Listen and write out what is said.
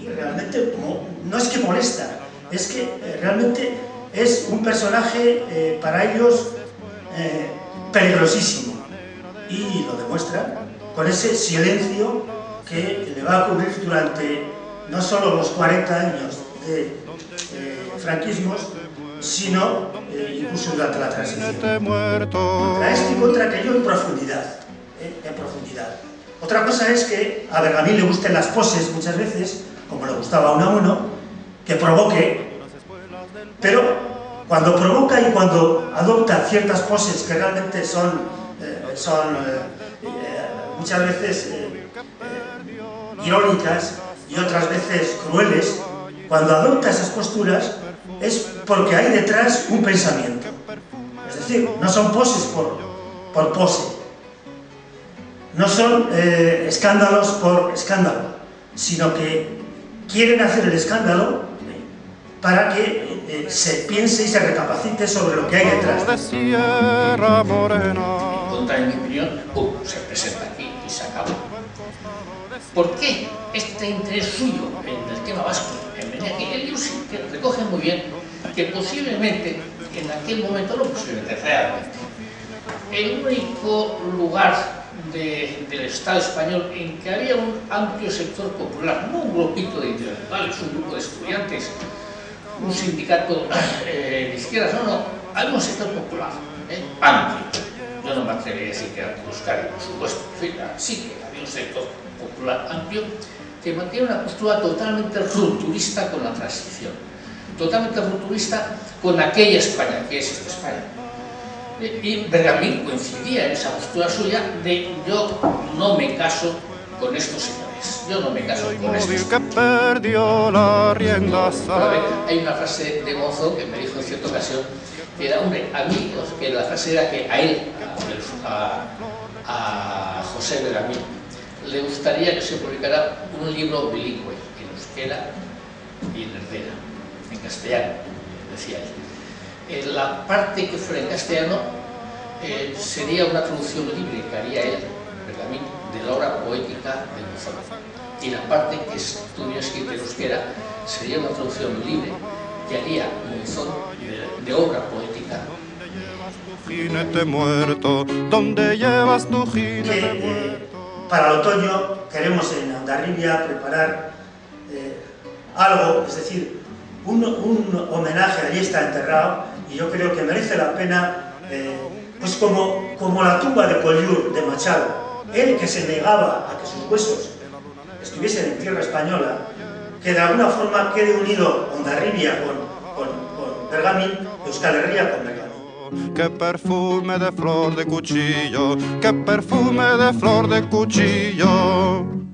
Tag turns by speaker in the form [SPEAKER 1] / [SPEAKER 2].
[SPEAKER 1] Y realmente no es que molesta, es que eh, realmente es un personaje eh, para ellos eh, peligrosísimo. Y lo demuestra con ese silencio que le va a ocurrir durante no solo los 40 años de eh, franquismos, sino eh, incluso durante la transición. Contra este y contra aquello en profundidad, eh, en profundidad. Otra cosa es que a Bergamín le gusten las poses muchas veces, como le gustaba a uno a uno, que provoque, pero cuando provoca y cuando adopta ciertas poses que realmente son, eh, son eh, eh, muchas veces irónicas y otras veces crueles, cuando adopta esas posturas es porque hay detrás un pensamiento. Es decir, no son poses por, por pose, no son eh, escándalos por escándalo, sino que quieren hacer el escándalo para que eh, se piense y se recapacite sobre lo que hay detrás.
[SPEAKER 2] Contra, en mi opinión, pum, se presenta aquí y se acabó. ¿Por qué este interés suyo en tema vasco, en Meñaki, el Yusi, que recoge muy bien que posiblemente en aquel momento, no posiblemente, realmente, el único lugar de, del Estado español en que había un amplio sector popular, no un grupito de intelectuales, un grupo de estudiantes, un sindicato eh, de izquierdas, no, no, había un sector popular, eh, amplio. Yo no me atrevería a decir que Euskadi, por supuesto, sí que había un sector popular amplio que mantiene una postura totalmente rupturista con la transición, totalmente rupturista con aquella España, que es esta España. Y Bergamín coincidía en esa postura suya de yo no me caso con estos señores, yo no me caso con estos Hay una frase de Mozo que me dijo en cierta ocasión que era, hombre, a mí, que la frase era que a él, a, a José Bergamín, le gustaría que se publicara un libro bilingüe, en euskera y en herdera, en castellano, decía él. Eh, la parte que fuera en castellano eh, sería una traducción libre que haría él, Bergamín, de la obra poética de Monzón. Y la parte que estuviera escrita en euskera sería una traducción libre que haría Monzón de, de obra poética
[SPEAKER 3] jinete muerto, ¿dónde llevas tu jinete
[SPEAKER 1] que, eh,
[SPEAKER 3] muerto?
[SPEAKER 1] para el otoño queremos en Ondarribia preparar eh, algo, es decir, un, un, homenaje, allí está enterrado, y yo creo que merece la pena, eh, pues como, como la tumba de Collioure, de Machado, él que se negaba a que sus huesos estuviesen en tierra española, que de alguna forma quede unido Ondarribia con, con, con Bergamín, Euskal Herria con Bergamín.
[SPEAKER 3] Qué perfume de flor de cuchillo, qué perfume de flor de cuchillo.